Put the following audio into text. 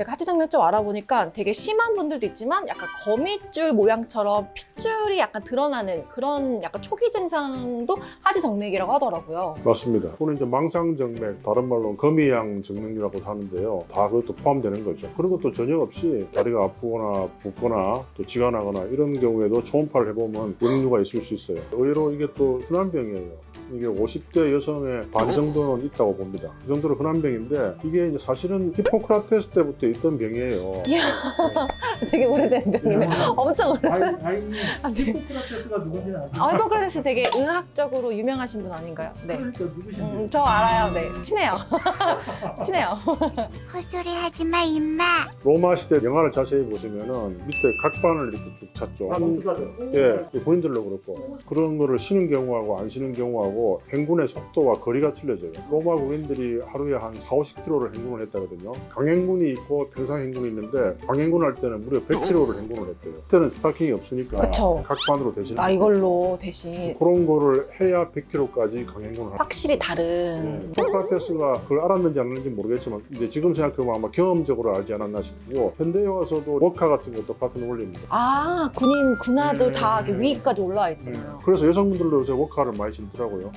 제가 하체 정맥 좀 알아보니까 되게 심한 분들도 있지만 약간 거미줄 모양처럼 핏줄이 약간 드러나는 그런 약간 초기 증상도 하체 정맥이라고 하더라고요. 맞습니다. 또는 이제 망상 정맥, 다른 말로 거미양 정맥류라고 하는데요. 다 그것도 포함되는 거죠. 그런 것도 전혀 없이 다리가 아프거나 붓거나 또 지가 나거나 이런 경우에도 초음파를 해보면 역류가 있을 수 있어요. 의외로 이게 또 흔한 병이에요. 이게 50대 여성의 반 정도는 있다고 봅니다. 그 정도로 흔한 병인데 이게 이제 사실은 히포크라테스 때부터 있던 병이에요. 되게 오래된 병이네. 엄청 오래. 아이, 아이님 아, 네. 히포크라테스가 누군지 아세요? 아, 히포크라테스 되게 의학적으로 유명하신 분 아닌가요? 네. 그러니까 누구신데? 음, 저 알아요. 네. 친해요. 친해요. 헛소리 하지 마, 임마. 로마 시대 영화를 자세히 보시면은 밑에 각반을 이렇게 쭉 찾죠. 아. 예, 본인들로 그렇고 그런 거를 쉬는 경우하고 안 쉬는 경우하고 행군의 속도와 거리가 틀려져요. 로마 국인들이 하루에 한 4, 50km를 행군을 했다거든요. 강행군이 있고 평상 행군이 있는데 강행군 할 때는 무려 100km를 행군을 했대요. 그때는 스타킹이 없으니까 그쵸. 각반으로 대신 아, 이걸로 대신 그런 거를 해야 100km까지 강행군을 하 확실히 다른. 소크라테스가 그걸 알았는지 안 알았는지 모르겠지만 이제 지금 생각해보면 아마 경험적으로 알지 않았나 싶고 현대에 와서도 워카 같은 거 똑같은 원리입니다. 아, 군인, 군화들 음. 다 위까지 올라와 있잖아요. 그래서 여성분들도 요새 워카를 많이 신더라고요.